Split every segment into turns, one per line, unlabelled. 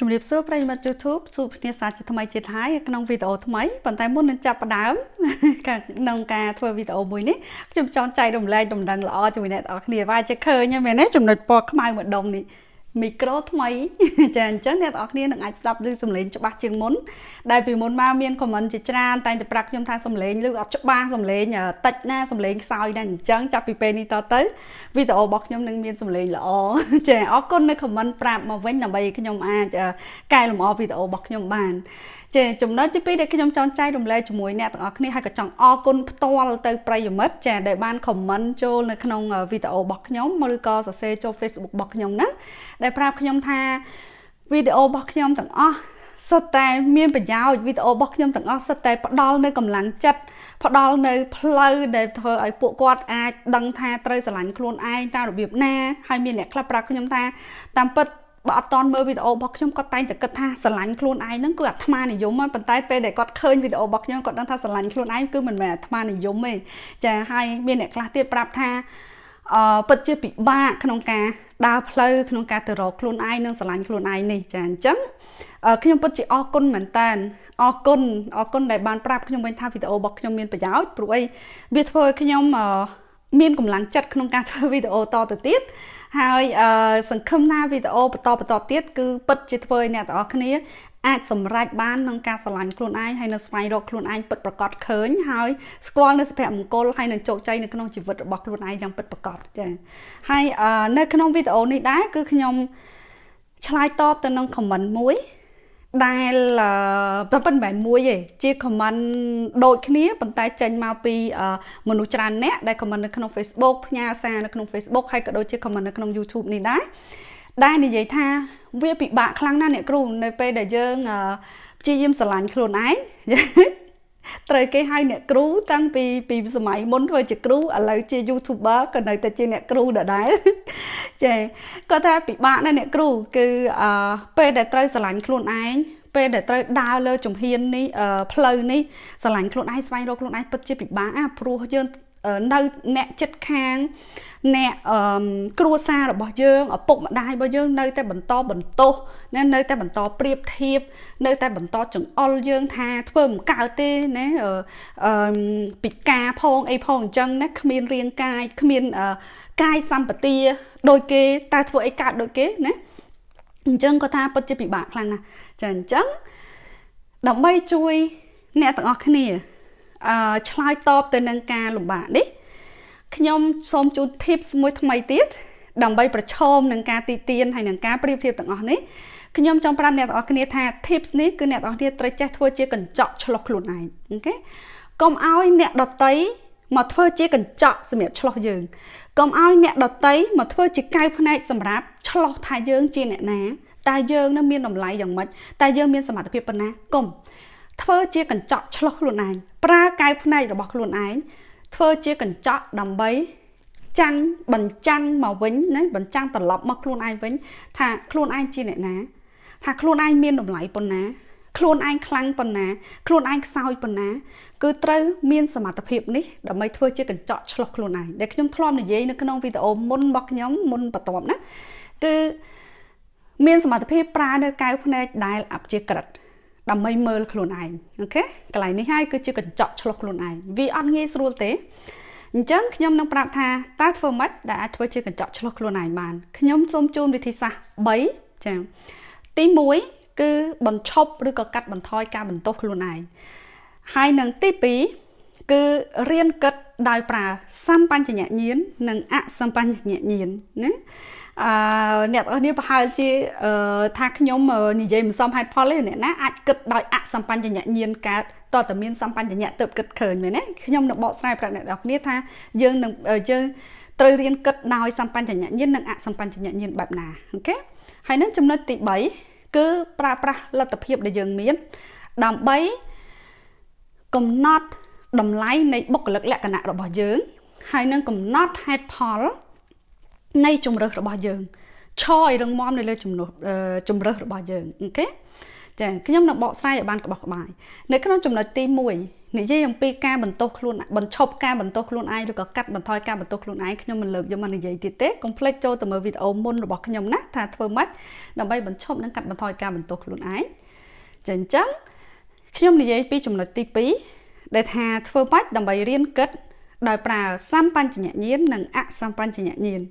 ជំរាបសួរប្រិយមិត្ត YouTube ជួបគ្នាសាជាថ្មីទៀតហើយក្នុងវីដេអូថ្មីប៉ុន្តែមុននឹងចាប់ផ្ដើមក្នុងការធ្វើវីដេអូមួយនេះខ្ញុំចង់ចែករំលែកដំណឹងល្អជាមួយអ្នកនរគ្នាវាជាឃើញមែនទេចំណុចពណ៌ខ្មៅម្ដុំនេះ មីក្រូថ្មីចាអញ្ចឹងអ្នកនរគ្នានឹងអាចស្ដាប់ឮសំឡេងច្បាស់ជាងមុនដែលពីមុនមកមានខមមិនជាច្រើនតែងតែប្រាប់ខ្ញុំថាសំឡេងឮអត់ច្បាស់សំឡេងតិចណាសំឡេងខ្សោយណាអញ្ចឹងចាប់ពីពេលនេះតទៅវីដេអូរបស់ខ្ញុំនឹងមានសំឡេងល្អចាអរគុណនៅខមមិនប្រាប់មកវិញដើម្បីខ្ញុំអាចកែលម្អវីដេអូរបស់ខ្ញុំបាន ចាចំណុចទី2ដែលខ្ញុំចង់ចែករំលែកជាមួយអ្នកទាំងអស់គ្នាហើយក៏ចង់អរគុណផ្ទាល់ទៅប្រិយមិត្តចាដែលបានខមមិនចូលនៅក្នុងវីដេអូរបស់ខ្ញុំឬក៏សរសេរចូល Facebook របស់ខ្ញុំណាដែលប្រាប់ខ្ញុំថាវីដេអូរបស់ខ្ញុំទាំងអស់សុទ្ធតែមានប្រយោជន៍វីដេអូរបស់ខ្ញុំទាំងអស់សុទ្ធតែផ្ដល់នៅកម្លាំងចិត្តផ្ដល់នៅផ្លូវដែលធ្វើឲ្យពួកគាត់អាចដឹងថាត្រូវស្រឡាញ់ខ្លួនឯងតាមរបៀបណាហើយមានអ្នកខ្លះប្រាប់ខ្ញុំថាតាមពិត បើអត់តន់មើលវីដេអូរបស់ខ្ញុំគាត់តែងតែគិតថាស្រឡាញ់ខ្លួនឯងហ្នឹងគឺអាត្មានិយមហ្នឹងប៉ុន្តែពេលដែលគាត់ឃើញវីដេអូរបស់ខ្ញុំគាត់ដឹងថាស្រឡាញ់ខ្លួនឯងគឺមិនមែនអាត្មានិយមទេចាហើយមានអ្នកខ្លះទៀតប្រាប់ថាអឺពិតជាពិបាកក្នុងការដើរផ្លូវក្នុងការទៅរកខ្លួនឯងនិងស្រឡាញ់ខ្លួនឯងនេះចាអញ្ចឹងខ្ញុំពិតជាអរគុណមែនតើអរគុណអរគុណដែលបានប្រាប់ខ្ញុំវិញថាវីដេអូរបស់ខ្ញុំមានប្រយោជន៍ព្រោះអីវាធ្វើឲ្យខ្ញុំមានកម្លាំងចិត្តក្នុងការធ្វើវីដេអូតទៅទៀត ហើយសង្ឃឹមថាវីដេអូបន្តបន្តទៀតគឺពិតជាធ្វើឲ្យអ្នកទាំងអស់គ្នាអាចសម្រេចបានក្នុងការឆ្លាញ់ខ្លួនឯងហើយនៅស្វែងរកខ្លួនឯងពិតប្រាកដឃើញហើយស្គាល់នៅសុភមង្គលហើយនឹងជោគជ័យនៅក្នុងជីវិតរបស់ខ្លួនឯងយ៉ាងពិតប្រាកដចា៎ហើយនៅក្នុងវីដេអូនេះដែរគឺខ្ញុំឆ្លើយតបទៅនឹង comment មួយ ដែលតែប៉ុន្មានមួយទេជា comment ដូចគ្នាប៉ុន្តែចេញមកពីមនុស្សច្រើនអ្នកដែល comment នៅក្នុង Facebook ផ្ញើសារនៅក្នុង Facebook ហើយក៏ដូចជា comment នៅក្នុង YouTube នេះដែរដែលនិយាយថាវាពិបាកខ្លាំងណាស់អ្នកគ្រូនៅពេលដែលយើងព្យាយាមស្រឡាញ់ខ្លួនឯង ត្រូវគេហៅអ្នកគ្រូតាំងពីពីសម័យមុនធ្វើជាគ្រូឥឡូវជា YouTuber ក៏នៅតែជាអ្នកគ្រូដដែលចាគាត់ថាពិបាកណាស់អ្នកគ្រូគឺអឺពេលដែលត្រូវស្រឡាញ់ខ្លួនឯងពេលដែលត្រូវដើរលើជំហាននេះផ្លូវនេះស្រឡាញ់ខ្លួនឯងស្វែងរកខ្លួនឯងពិតជាពិបាកអាព្រោះយើង នៅអ្នកចិត្តខាង អ្នកអឺគ្រួសាររបស់យើងឪពុកម្ដាយរបស់យើងនៅតែបន្តបន្ទោសណានៅតែបន្តប្រៀបធៀបនៅតែបន្តចង្អុលយើងថាធ្វើមិនកើតទេណាអឺពិការផងអីផងអញ្ចឹងណាគ្មានរាងកាយគ្មានកាយសម្បទាដូចគេតែធ្វើអីកើតដូចគេណាអញ្ចឹងក៏ថាពិតជាពិបាកខ្លាំងណាស់ចាអញ្ចឹងដើម្បីជួយអ្នកទាំងអស់គ្នាអឺ ឆ្លើយតបទៅនឹងការលំបាកនេះខ្ញុំសូមជូន tips មួយថ្មីទៀតដើម្បីប្រឈមនឹងការទីទានហើយនឹងការប្រៀបធៀបទាំងអស់នេះខ្ញុំចង់ប្រាប់អ្នកទាំងអស់គ្នាថា tips នេះគឺអ្នកទាំងអស់គ្នាត្រូវចេះធ្វើជាកញ្ចក់ឆ្លុះខ្លួនឯងអូខេកុំឲ្យអ្នកដតីមកធ្វើជាកញ្ចក់សម្រាប់ឆ្លោះយើងកុំឲ្យអ្នកដតីមកធ្វើជាកៅភ្នែកសម្រាប់ឆ្លោះថាយើងជាអ្នកណាតើយើងនឹងមានតម្លៃយ៉ាងម៉េចតើយើងមានសមត្ថភាពប៉ុណ្ណាកុំ ធ្វើជាកញ្ចក់ឆ្លុះខ្លួនឯងប្រើកែវភ្នែករបស់ខ្លួនឯងធ្វើជាកញ្ចក់ដើម្បីចាំងបញ្ចាំងមកវិញណាបញ្ចាំងត្រឡប់មកខ្លួនឯងវិញ ថាខ្លួនឯងជាអ្នកណា ថាខ្លួនឯងមានតម្លៃប៉ុណ្ណា ខ្លួនឯងខ្លាំងប៉ុណ្ណា ខ្លួនឯងខ្សោយប៉ុណ្ណា គឺត្រូវមានសមត្ថភាពនេះដើម្បីធ្វើជាកញ្ចក់ឆ្លុះខ្លួនឯងដែលខ្ញុំធ្លាប់និយាយនៅក្នុងវីដេអូមុនរបស់ខ្ញុំមុនបន្ទាប់ណាគឺមានសមត្ថភាពប្រើនៅកែវភ្នែកដែលអព្យាក្រឹត ដើម្បីមើលខ្លួនឯងអូខេកន្លែងនេះហើយគឺជាកញ្ចក់ឆ្លុះខ្លួនឯងវាអត់ងាយស្រួលទេអញ្ចឹងខ្ញុំនឹងប្រាប់ថាតើធ្វើម៉េចដែលអាចធ្វើជាកញ្ចក់ឆ្លុះខ្លួនឯងបានខ្ញុំសូមជូនវិធីសាស្ត្រ3ចា៎ទី1គឺបញ្ឈប់ឬក៏កាត់បន្ថយការបន្ទោសខ្លួនឯងហើយនឹងទី2គឺរៀនគិតដោយប្រើសម្បញ្ញញាណនិងអសម្បញ្ញញាណណា អឺអ្នកទាំងអស់នេះប្រហែលជាថាខ្ញុំនិយាយមិនសមហេតុផលទេអ្នកណាអាចគិតដោយអសម្បញ្ញញាណកើតតើតើមានសម្បញ្ញៈទៅគិតឃើញមែនទេខ្ញុំនឹងបកស្រាយប្រាប់អ្នកទាំងអស់គ្នាថាយើងនឹងយើងត្រូវរៀនគិតដោយសម្បញ្ញញាណនិងអសម្បញ្ញញាណបែបណាអូខេហើយនឹងចំណុចទី3គឺប្រើប្រាស់លទ្ធភាពដែលយើងមាន ដើម្បីកំណត់តម្លៃនៃបុគ្គលិកលក្ខណៈរបស់យើង ហើយនឹងកំណត់ហេតុផល នៃជំរើសរបស់យើងឈរឲ្យរឹងមាំនៅលើជំនួសជំរើសរបស់យើងអូខេចាខ្ញុំនឹងបកស្រាយឲ្យបានក្បោះក្បាយនៅក្នុងចំណុចទី1និយាយអំពីការបន្ទោសខ្លួនបញ្ឈប់ការបន្ទោសខ្លួនឯងឬក៏កាត់បន្ថយការបន្ទោសខ្លួនឯងខ្ញុំមិនលើកយកមកនិយាយទៀតទេកុំភ្លេចចូលទៅមើលវីដេអូមុនរបស់ខ្ញុំណាថាធ្វើម៉េចដើម្បីបញ្ឈប់និងកាត់បន្ថយការបន្ទោសខ្លួនឯងចាអញ្ចឹងខ្ញុំនិយាយពីចំណុចទី2ដែលថាធ្វើម៉េចដើម្បីរៀនគិត ដោយប្រើសម្បញ្ញញ្ញាណនិងអសម្បញ្ញញ្ញាណ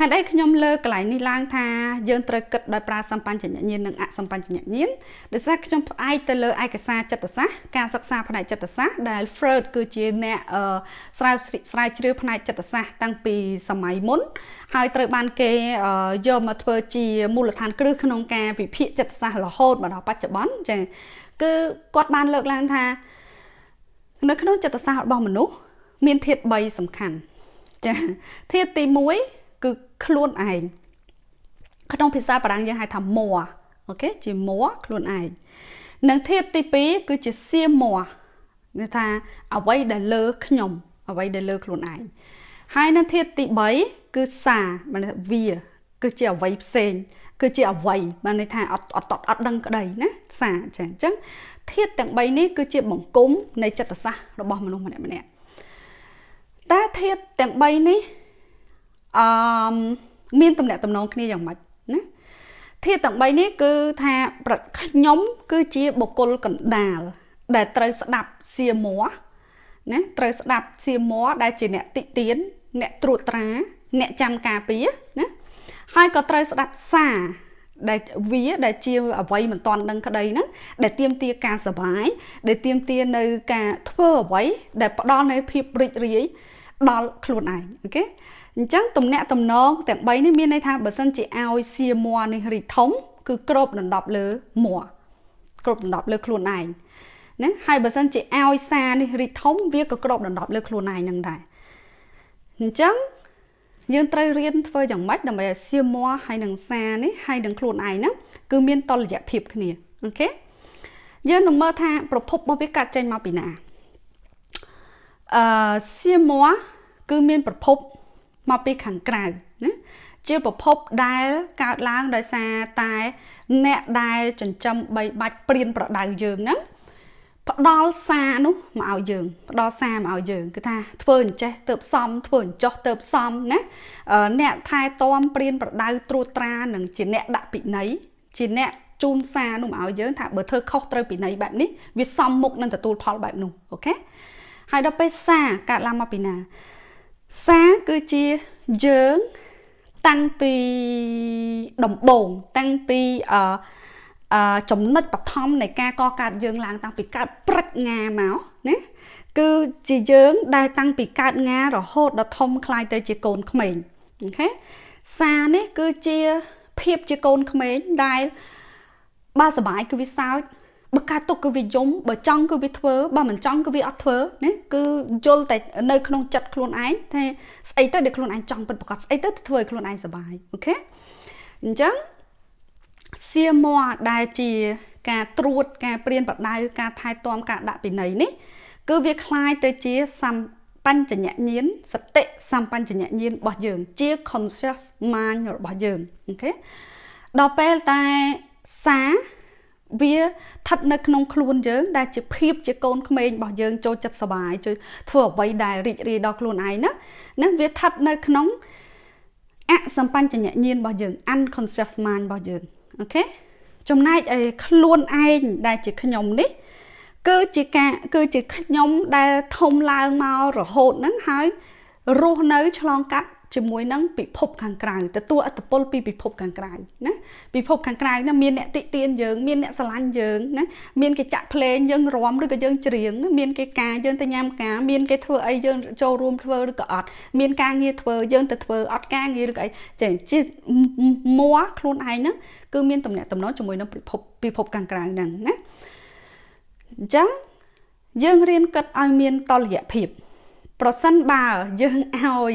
ហេតុអីខ្ញុំលើកកន្លែងនេះឡើងថាយើងត្រូវគិតដោយប្រើសម្បញ្ញញ្ញាណនិងអសម្បញ្ញញ្ញាណដោយសារខ្ញុំផ្អែកទៅលើឯកសារចិត្តសាស្ត្រការសិក្សាផ្នែកចិត្តសាស្ត្រដែល Freud គឺជាអ្នកស្រាវស្រាវជ្រាវផ្នែកចិត្តសាស្ត្រតាំងពីសម័យមុន ហើយត្រូវបានគេយកមកធ្វើជាមូលដ្ឋានគ្រឹះក្នុងការវិភាគចិត្តសាស្ត្ររហូតមកដល់បច្ចុប្បន្នចា៎គឺគាត់បានលើកឡើងថា នៅក្នុងចិត្តសាស្ត្ររបស់មនុស្ស មានធាតុ3សំខាន់ចា៎ធាតុទី1គឺខ្លួនឯងក្នុងភាសាបារាំងយើងហៅថា moi អូខេជា moi ខ្លួនឯងនិងធាតុទី2គឺជា c'est moi នេះថាអ្វីដែលលើខ្ញុំអ្វីដែលលើខ្លួនឯងហើយនៅធាតុទី3គឺសាមានន័យថាវាគឺជាអ្វីផ្សេងគឺជាអ្វីបានន័យថាអត់អត់អត់ដឹងក្តីណាសាចាអញ្ចឹងធាតុទាំង3នេះគឺជាបង្គំនៃចិត្តសាស្ត្ររបស់មនុស្សម្នាក់ម្នាក់ តែធាតុទាំង3នេះអឺមានតំណែងតំណងគ្នាយ៉ាងម៉េចណាធាតុទាំង3នេះគឺថាខ្ញុំ គឺជាបុគ្គលកណ្ដាល ដែលត្រូវស្ដាប់សៀម័ណាត្រូវស្ដាប់សៀម័ដែលជាអ្នកតិទៀនអ្នកត្រួតត្រា អ្នកចាំការពារណាហើយក៏ត្រូវស្ដាប់សាដែលវាដែលជាអ្វីមិនតាន់ដឹងក្តីហ្នឹងដែលទៀមទាការសបាយដែលទៀមទានៅការធ្វើអ្វីដែលផ្ដល់នូវភាពរីករាយ ដល់ខ្លួនឯងអូខេអញ្ចឹងទំនាក់ទំនងទាំង3នេះមានន័យថាបើសិនជាឲ្យសៀមួនេះរីធំ គឺក្របដណ្ដប់លើមួក្របដណ្ដប់លើខ្លួនឯងណាហើយបើសិនជាឲ្យសានេះរីធំវាក៏ក្របដណ្ដប់លើខ្លួនឯងនឹងដែរអញ្ចឹងយើងត្រូវរៀនធ្វើយ៉ាងម៉េចដើម្បីឲ្យសៀមួហើយនឹងសានេះហើយនឹងខ្លួនឯងហ្នឹងគឺមានតលយៈភាពគ្នាអូខេយើងនឹងមើលថាប្រភពរបស់វាកាត់ចេញមកពីណា អឺសៀមួគឺមានប្រភពមកពីខាងក្រៅណាជាប្រភពដែលកើតឡើងដោយសារតែអ្នកដែលចិញ្ចឹមបីបាច់ព្រៀនប្រដៅយើងហ្នឹងផ្ដល់សារនោះមកឲ្យយើងផ្ដល់សារមកឲ្យយើងគឺថាធ្វើអញ្ចេះទៅផ្សំធ្វើអញ្ចោះទៅផ្សំណាអ្នកថែទាំព្រៀនប្រដៅត្រួតត្រានឹងជាអ្នកដាក់ពិន័យជាអ្នកជូនសារនោះមកឲ្យយើងថាបើធ្វើខុសត្រូវពិន័យបែបនេះវាសមមុខនឹងទទួលផលបែបនោះអូខេ ហើយដល់ពេលសារកើតឡើងមកពីណាសារគឺជាយើងតាំងពីដំបូងតាំងពីអឺអឺចំណុចបឋមនៃការកកើតយើងឡើងតាំងពីកើតព្រឹកងាមកណាគឺជាយើងដែលតាំងពីកើតងារហូតដល់ធំคล้ายទៅជាកូនក្មេងអូខេសារនេះគឺជាភាពជាកូនក្មេងដែលបើសបាយគឺវាសើច បើការទុកគឺវាយំបើចង់គឺវាធ្វើបើមិនចង់គឺវាអត់ធ្វើណាគឺយល់តែនៅក្នុងចិត្តខ្លួនឯងថាស្អីទៅដែលខ្លួនឯងចង់ពិតប្រកបស្អីទៅធ្វើឲ្យខ្លួនឯងសុបាយអូខេអញ្ចឹងសៀម័ដែលជាការត្រួតការព្រៀនប្រដៅការថែទាំការដាក់ពិន័យនេះគឺវាคล้ายទៅជាសម្បញ្ញញ្ញាណសតិសម្បញ្ញញ្ញាណរបស់យើងជា conscious mind របស់យើងអូខេដល់ពេលតែសា វាស្ថិតនៅក្នុងខ្លួនយើង ដែលជាភាពជាកូនក្មេងរបស់យើងចូលចិត្តសបាយជួយធ្វើអ្វីដែលរីករាយដល់ខ្លួនឯងណាណាវាស្ថិតនៅក្នុងអសម្បញ្ញញ្ញាណរបស់យើង unconscious mind របស់យើងអូខេចំណែកឯខ្លួនឯងដែលជាខ្ញុំនេះ គឺជាការគឺជាខ្ញុំដែលធំឡើងមករហូតហ្នឹងហើយរស់នៅឆ្លងកាត់ ជាមួយនឹងពិភពខាងក្រៅទទួលអត្តពលពីពិភពខាងក្រៅណាពិភពខាងក្រៅណាមានអ្នកតិទៀនយើងមានអ្នកស្រឡាញ់យើងណាមានគេចាក់ភ្លេងយើងរាំឬក៏យើងច្រៀងណាមានគេការយើងទៅញ៉ាំការមានគេធ្វើអីយើងចូលរួមធ្វើឬក៏អត់មានការងារធ្វើយើងទៅធ្វើអត់ការងារឬក៏អីចេះជាមួខ្លួនឯងហ្នឹងគឺមានតំណែងតំណងជាមួយនឹងពិភពពិភពខាងក្រៅហ្នឹងណាអញ្ចឹងយើងរៀនគិតឲ្យមានតលយៈភាព ប្រសិនបើយើងឲ្យ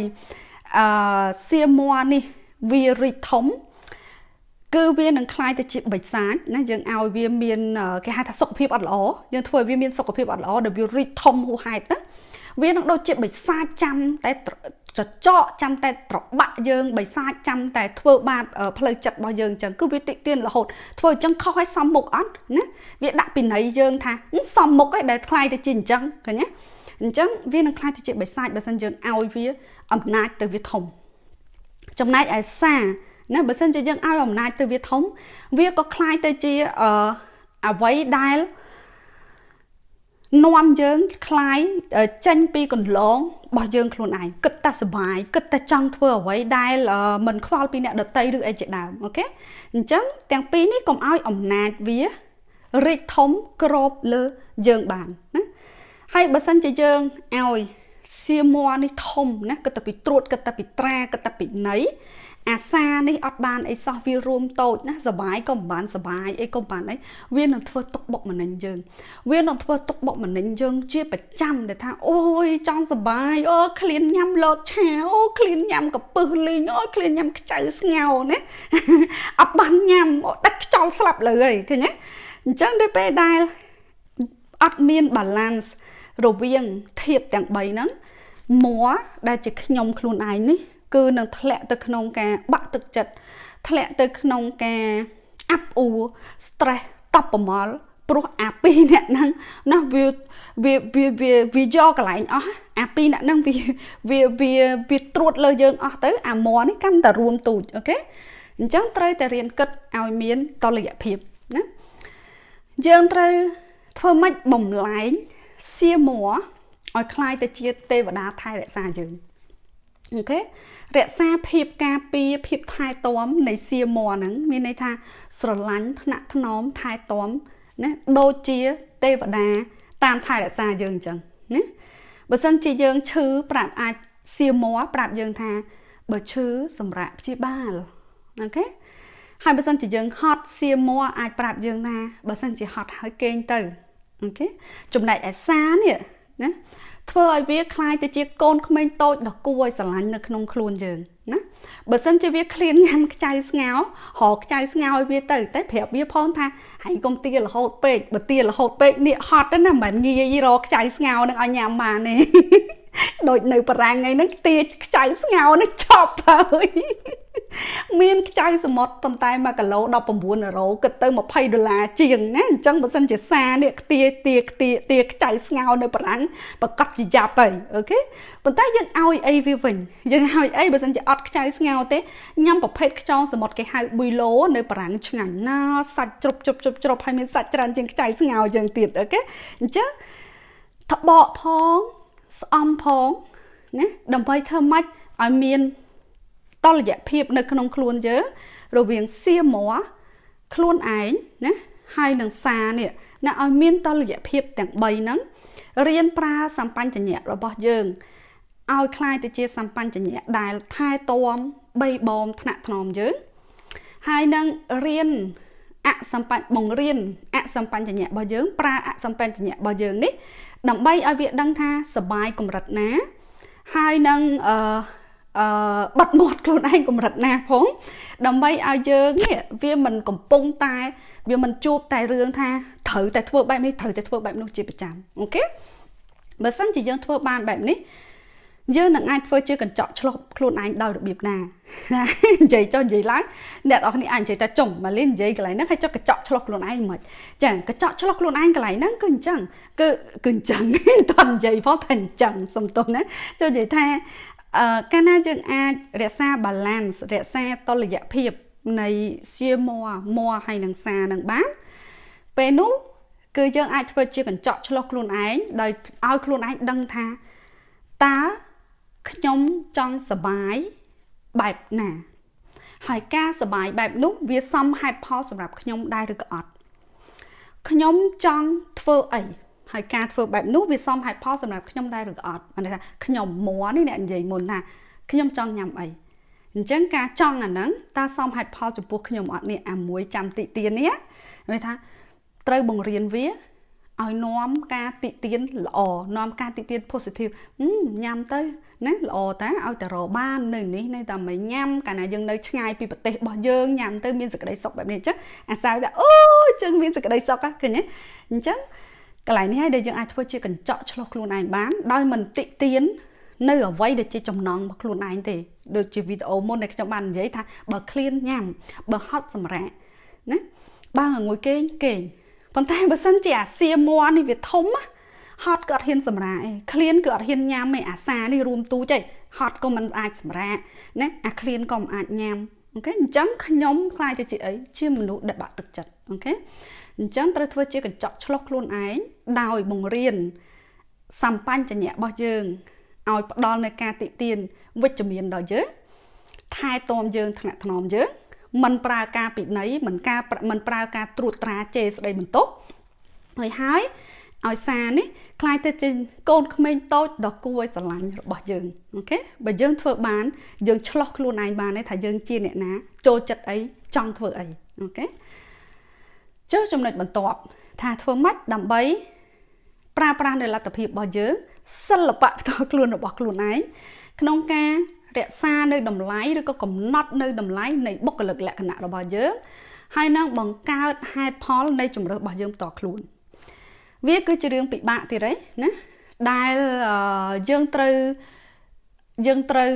អឺសៀម័រនេះវារីកធំគឺវានឹងคล้ายទៅជាបិសាចណាយើងឲ្យវាមានគេហៅថាសុខភាពអត់ល្អយើងធ្វើឲ្យវាមានសុខភាពអត់ល្អដែលវារីកធំហួសហេតុណា វានឹងដូចជាបិសាចចាំតែចចកចាំតែត្របាក់យើងបិសាចចាំតែធ្វើបាបផ្លូវចិត្តរបស់យើងអញ្ចឹងគឺវាតិចទៀនរហូតធ្វើអញ្ចឹងខុសឲ្យសំមុខអត់ណាវាដាក់ពីណៃយើងថាសំមុខឯងដែលខ្លាយទៅជាអញ្ចឹងឃើញទេ អញ្ចឹងវានឹងខ្លាចទៅជាបិសាចបើសិនយើងឲ្យវាអំណាចទៅវាធំចំណែកឯសាណាបើសិនជាយើងឲ្យអំណាចទៅវាធំ វាក៏ខ្លាចទៅជាអឺអ្វីដែលនាំយើងខ្លាយចេញពីកន្លងរបស់យើងខ្លួនឯងគិតតែសុបាយគិតតែចង់ធ្វើអ្វីដែលមិនខ្វល់ពីអ្នកដតីឬអីជាដើមអូខេអញ្ចឹងទាំងពីរនេះកុំឲ្យអំណាចវារីកធំគ្របលើយើងបានណា ហើយបើសិនជាយើងឲ្យសៀម័រនេះធំណាគិតតែពីត្រួតគិតតែពីត្រាគិតតែពីណីអាសានេះអត់បានអីសោះវារួមតូចណាសបាយក៏មិនបានសបាយអីក៏មិនបានអីវានឹងធ្វើទុកបុកម្នេញយើង វានឹងធ្វើទុកបុកម្នេញយើង ជាប្រចាំដែលថាអូយចង់សបាយអូឃ្លានញ៉ាំលតឆាអូឃ្លានញ៉ាំកពឹសលីងអូឃ្លានញ៉ាំខ្ចៅស្ងោណាអត់បានញ៉ាំដាច់ខ្ចល់ស្លាប់លើហើយឃើញទេអញ្ចឹងដូចពេលដែលអត់មាន balance រវាងធាតុទាំង3ហ្នឹងមួដែលជាខ្ញុំខ្លួនឯងនេះគឺនឹងធ្លាក់ទៅក្នុងការបាក់ទឹកចិត្តធ្លាក់ទៅក្នុងការអាប់អួរ stress តបប្រមល់ព្រោះអាពីរអ្នកហ្នឹងណាវាវាវាវាវាយកកន្លែងអស់អាពីរអ្នកហ្នឹងវាវាវាវាត្រួតលើយើងអស់ទៅអាមនេះកាន់តែរួមទូចអូខេអញ្ចឹងត្រូវតែរៀនគិតឲ្យមានតលយៈភាពណាយើងត្រូវធ្វើម៉េចបំលែង សៀមឲ្យคล้ายទៅជាទេវតាថែរក្សាយើងអូខេរក្សាភាពការពារភាពថែទាំនៃសៀម័រហ្នឹងមានន័យថាស្រឡាញ់ថ្នាក់ថ្នមថែទាំណាដូចជាទេវតាតាមថែរក្សាយើងអញ្ចឹងណាបើសិនជាយើងឈឺប្រាប់អាចសៀម័រប្រាប់យើងថាបើឈឺសម្រាប់ព្យាបាលអូខេហើយបើសិនជាយើងហត់សៀម័រអាចប្រាប់យើងថាបើសិនជាហត់ហើយគេងទៅ អូខេចំណែកឯសានេះណាធ្វើឲ្យវាคล้ายទៅជាកូនក្មេងតូចដ៏គួរឲ្យស្រឡាញ់នៅក្នុងខ្លួនយើងណាបើសិនជាវាឃ្លានញ៉ាំខ្ចៅស្ងោររកខ្ចៅស្ងោរឲ្យវាទៅតែប្រាប់វាផងថាហើយកុំទារហូតពេកបើទារហូតពេកនេះហត់ណាមិនងាយរកខ្ចៅស្ងោរនឹងឲ្យញ៉ាំបានទេដូចនៅបារាំងហ្នឹងទាខ្ចៅស្ងោរនេះឆប់ហើយ មានខ្ចៅសមុទ្រប៉ុន្តែ1គីឡូ19អឺរ៉ូគិតទៅ20ដុល្លារជាងណាអញ្ចឹងបើសិនជាសានេះខ្ទាទាខ្ទាទាខ្ចៅស្ងោរនៅបារាំងប្រកាសជាយ៉ាប់ហើយអូខេប៉ុន្តែយើងឲ្យអីវាវិញយើងឲ្យអីបើសិនជាអត់ខ្ចៅស្ងោរទេញ៉ាំប្រភេទខ្យងសមុទ្រគេហៅប៊ុយឡូនៅបារាំងឆ្ងាញ់ណាសាច់ជ្រុបជ្រុបជ្រុបជ្រុបហើយមានសាច់ច្រើនជាងខ្ចៅស្ងោរយើងទៀតអូខេអញ្ចឹងត្បកផងស្អំផងណាដើម្បីធ្វើម៉េចឲ្យមាន តលយៈភាពនៅក្នុងខ្លួនយើងរវាងសៀម័រខ្លួនឯងណាហើយនឹងសានេះណាឲ្យមានតលយៈភាពទាំង3ហ្នឹងរៀនប្រើសម្បញ្ញៈរបស់យើងឲ្យคล้ายទៅជាសម្បញ្ញៈដែលថែទាំបីបងថ្នាក់ថ្នមយើងហើយនឹងរៀនអសម្បញ្ញបង្រៀនអសម្បញ្ញៈរបស់យើងប្រើអសម្បញ្ញៈរបស់យើងនេះដើម្បីឲ្យវាដឹងថាសបាយកម្រិតណាហើយនឹងអឺ អឺបិទមាត់ខ្លួនឯងកម្រិតណាផងដើម្បីឲ្យយើងនេះវាមិនកំពុងតែ វាមិនជួបតែរឿងថាត្រូវតែធ្វើបែបនេះត្រូវតែធ្វើបែបនោះជាប្រចាំអូខេបើសិនជាយើងធ្វើបានបែបនេះយើងនឹងអាចធ្វើជាកញ្ចក់ឆ្លុះខ្លួនឯងដោយរបៀបណានិយាយចុះនិយាយឡើងអ្នកនរគ្នាអាចនិយាយតែចុងមកលេងនិយាយកន្លែងហ្នឹងហើយចុះកញ្ចក់ឆ្លុះខ្លួនឯងមិនចាកញ្ចក់ឆ្លុះខ្លួនឯងកន្លែងហ្នឹងគឺអញ្ចឹងគឺគឺអញ្ចឹងតន់និយាយផងតែអញ្ចឹងសំទោសណាចុះនិយាយថា អឺកាលណាយើងអាចរក្សា balance រក្សាតុល្យភាពនៃសៀម័រម័រហើយនឹងសានឹងបានពេលនោះគឺយើងអាចធ្វើជាកញ្ចក់ឆ្លុះខ្លួនឯងដោយឲ្យខ្លួនឯងដឹងថាតើខ្ញុំចង់សបាយបែបណា ហើយការសបាយបែបនោះវាសមហេតុផលសម្រាប់ខ្ញុំដែរឬក៏អត់ខ្ញុំចង់ធ្វើអី ហើយការធ្វើបែបនោះវាសមហេតុផលសម្រាប់ខ្ញុំដែរឬក៏អត់អានេះថាខ្ញុំមួនេះអ្នកនិយាយមុនថាខ្ញុំចង់ញ៉ាំអីអញ្ចឹងការចង់អាហ្នឹងតើសមហេតុផលចំពោះខ្ញុំអត់នេះអាមួយចាំតិទៀននេះវាថាត្រូវបង្រៀនវាឲ្យនាំការតិទៀនល្អនាំការតិទៀន positive ញ៉ាំទៅណាល្អតាឲ្យតែរបាននៅនេះនៅតែមិនញ៉ាំកាលណាយើងនៅឆ្ងាយពីប្រទេសរបស់យើងញ៉ាំទៅមានសេចក្តីសុខបែបនេះអញ្ចឹងអាសាវថាអូជើងមានសេចក្តីសុខឃើញទេអញ្ចឹង កន្លែងនេះហើយដែលយើងអាចធ្វើជាកញ្ចក់ឆ្លោះខ្លួនឯងបានដោយមិនតិទៀននៅអ្វីដែលជាចំណងរបស់ខ្លួនឯងទេដូចជាវីដេអូមុនដែលខ្ញុំបាននិយាយថាបើឃ្លានញ៉ាំបើហត់សម្រាកណាបើងួយគេងគេងប៉ុន្តែបើសិនជាអាសៀម័នេះវាធំហត់ក៏អត់ហ៊ានសម្រាកឯងឃ្លានក៏អត់ហ៊ានញ៉ាំឯអាសានេះរួមទូចឯងហត់ក៏មិនអាចសម្រាកណាអាឃ្លានក៏មិនអាចញ៉ាំអូខេអញ្ចឹងខ្ញុំខ្លាយទៅជាអីជាមនុស្សដែលបាក់ទឹកចិត្តអូខេ អញ្ចឹងត្រូវធ្វើជាកញ្ចក់ឆ្លុះខ្លួនឯងដោយបង្រៀនសម្បញ្ញៈរបស់យើងឲ្យផ្ដល់នៅការតិទៀនវិជ្ជមានដល់យើងថែទាំយើងថ្នាក់ថ្នមយើងមិនប្រើការពិន័យមិនការមិនប្រើការត្រួតត្រាជេរស្ដីបន្ទោសហើយហើយឲ្យសារនេះคล้ายទៅជាកូនក្មេងតូចដ៏គួរឲ្យស្រឡាញ់របស់យើងអូខេបើយើងធ្វើបានយើងឆ្លោះខ្លួនឯងបានទេថាយើងជាអ្នកណាចូលចិត្តអីចង់ធ្វើអីអូខេ ចុះចំណុចបន្ទាប់ថាធ្វើម៉េចដើម្បីប្រើប្រាស់នៅលទ្ធភាពរបស់យើងសិល្បៈផ្ទាល់ខ្លួនរបស់ខ្លួនឯងក្នុងការរក្សានៅតម្លៃឬក៏កំណត់នៅតម្លៃនៃបុគ្គលិកលក្ខណៈរបស់យើងហើយនឹងបង្កើតហេតុផលនៃជំរើសរបស់យើងផ្ទាល់ខ្លួន វាគឺជារឿងពិបាកទៀតហើយណាដែលយើងត្រូវយើងត្រូវ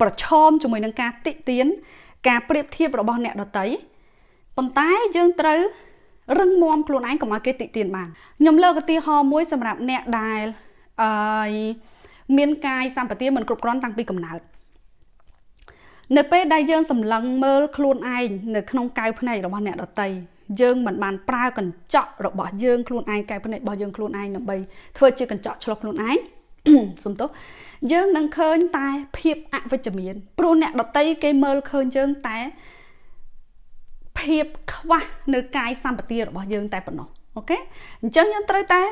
ប្រឈមជាមួយនឹងការតិទៀនការប្រៀបធៀបរបស់អ្នកដតី ប៉ុន្តែយើងត្រូវរឹងមាំខ្លួនឯងកុំឲ្យគេតិទៀនបានខ្ញុំលើកឧទាហរណ៍មួយសម្រាប់អ្នកដែលអឺមានកាយសម្បទាមិនគ្រប់គ្រាន់តាំងពីកំណើតនៅពេលដែលយើងសម្លឹងមើលខ្លួនឯងនៅក្នុងកៅភ្នែករបស់អ្នកដតីយើងមិនបានប្រើកញ្ចក់របស់យើងខ្លួនឯងកែភ្នែករបស់យើងខ្លួនឯងដើម្បីធ្វើជាកញ្ចក់ឆ្លុះខ្លួនឯងសំទោសយើងនឹងឃើញតែភាពអវិជ្ជមានព្រោះអ្នកដតីគេមើលឃើញយើងតែ ភាពខ្វះនៅកាយសម្បទារបស់យើងតែប៉ុណ្ណោះអូខេអញ្ចឹងយើងត្រូវតែ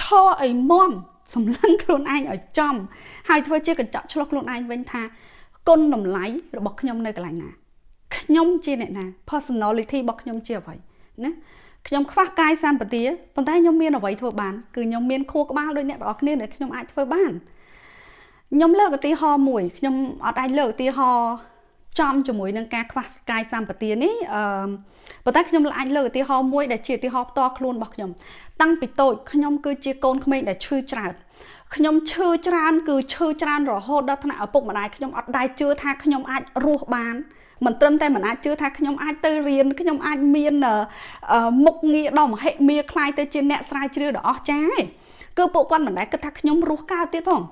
ឈរឲ្យមមសម្លឹងខ្លួនឯងឲ្យចំហើយធ្វើជាកញ្ចក់ឆ្លុះខ្លួនឯងវិញថាគុណតម្លៃរបស់ខ្ញុំនៅកន្លែងណាខ្ញុំជាអ្នកណា personality របស់ខ្ញុំជាអ្វីណាខ្ញុំខ្វះកាយសម្បទាប៉ុន្តែខ្ញុំមានអ្វីធ្វើបានគឺខ្ញុំមានខួរក្បាលដូចអ្នកទាំងអស់គ្នាដែលខ្ញុំអាចធ្វើបានខ្ញុំលើកឧទាហរណ៍មួយខ្ញុំអត់អាចលើកឧទាហរណ៍ ចំជាមួយនឹងការខ្វះកាយសម្បទានេះអឺប៉ុន្តែខ្ញុំអាចលើកឧទាហរណ៍មួយដែលជាឧទាហរណ៍ផ្ទាល់ខ្លួនរបស់ខ្ញុំតាំងពីតូចខ្ញុំគឺជាកូនក្មេងដែលឈឺច្រើតខ្ញុំឈឺច្រើនគឺឈឺច្រើនរហូតដល់ថ្នាក់ឪពុកម្ដាយខ្ញុំអត់ដែរជឿថាខ្ញុំអាចរស់បានមិនត្រឹមតែមិនអាចជឿថាខ្ញុំអាចទៅរៀនខ្ញុំអាចមានមុខងារដ៏មហិមាខ្លាយទៅជាអ្នកស្រាវជ្រាវដ៏អស្ចារ្យឯងគឺពួកគាត់មិនដែរគិតថាខ្ញុំរស់កើតទៀតផង